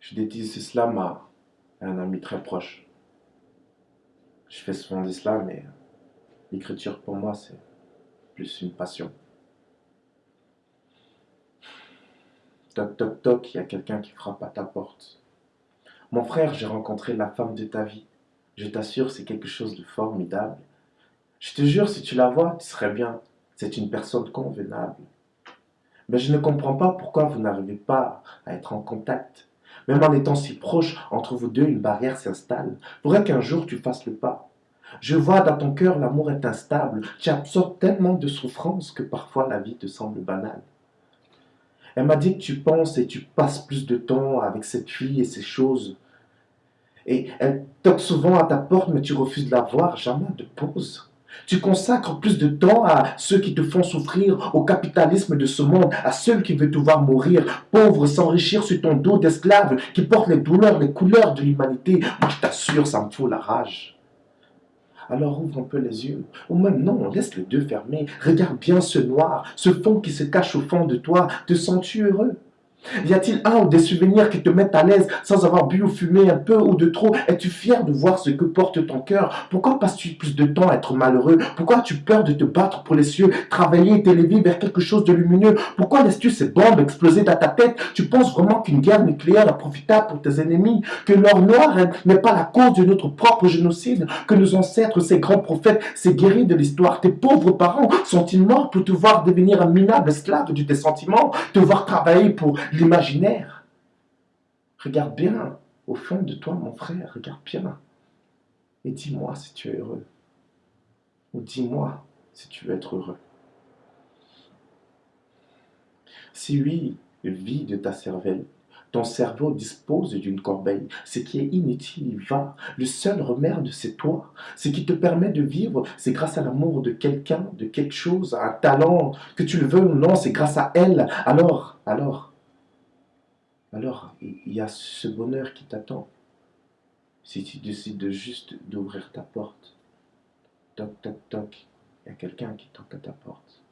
Je dédie cela à un ami très proche. Je fais souvent l'islam mais l'écriture pour moi c'est plus une passion. Toc toc toc, il y a quelqu'un qui frappe à ta porte. Mon frère, j'ai rencontré la femme de ta vie. Je t'assure, c'est quelque chose de formidable. Je te jure, si tu la vois, tu serais bien. C'est une personne convenable. Mais je ne comprends pas pourquoi vous n'arrivez pas à être en contact. Même en étant si proche, entre vous deux, une barrière s'installe. Faudrait qu'un jour tu fasses le pas. Je vois dans ton cœur, l'amour est instable. Tu absorbes tellement de souffrances que parfois la vie te semble banale. Elle m'a dit que tu penses et tu passes plus de temps avec cette fille et ces choses. Et elle toque souvent à ta porte, mais tu refuses de la voir, jamais de pause. Tu consacres plus de temps à ceux qui te font souffrir, au capitalisme de ce monde, à ceux qui veulent te voir mourir, pauvre, s'enrichir sur ton dos d'esclave, qui porte les douleurs, les couleurs de l'humanité. Moi, je t'assure, ça me fout la rage. Alors ouvre un peu les yeux. Ou même non, laisse les deux fermés. Regarde bien ce noir, ce fond qui se cache au fond de toi. Te sens-tu heureux? Y a-t-il un ou des souvenirs qui te mettent à l'aise sans avoir bu ou fumé un peu ou de trop? Es-tu fier de voir ce que porte ton cœur? Pourquoi passes-tu plus de temps à être malheureux? Pourquoi as-tu peur de te battre pour les cieux? Travailler et t'élever vers quelque chose de lumineux? Pourquoi laisses-tu ces bombes exploser dans ta tête? Tu penses vraiment qu'une guerre nucléaire est profitable pour tes ennemis? Que l'or noir n'est pas la cause de notre propre génocide? Que nos ancêtres, ces grands prophètes, ces guerriers de l'histoire, tes pauvres parents sont-ils morts pour te voir devenir un minable esclave de tes sentiments? Te voir travailler pour l'imaginaire. Regarde bien au fond de toi, mon frère, regarde bien. Et dis-moi si tu es heureux. Ou dis-moi si tu veux être heureux. Si oui, de ta cervelle. Ton cerveau dispose d'une corbeille. Ce qui est inutile va. Le seul remède, c'est toi. Ce qui te permet de vivre, c'est grâce à l'amour de quelqu'un, de quelque chose, un talent, que tu le veux ou non, c'est grâce à elle. Alors, alors, alors il y a ce bonheur qui t'attend. Si tu décides de juste d'ouvrir ta porte, toc toc toc, il y a quelqu'un qui toque à ta porte.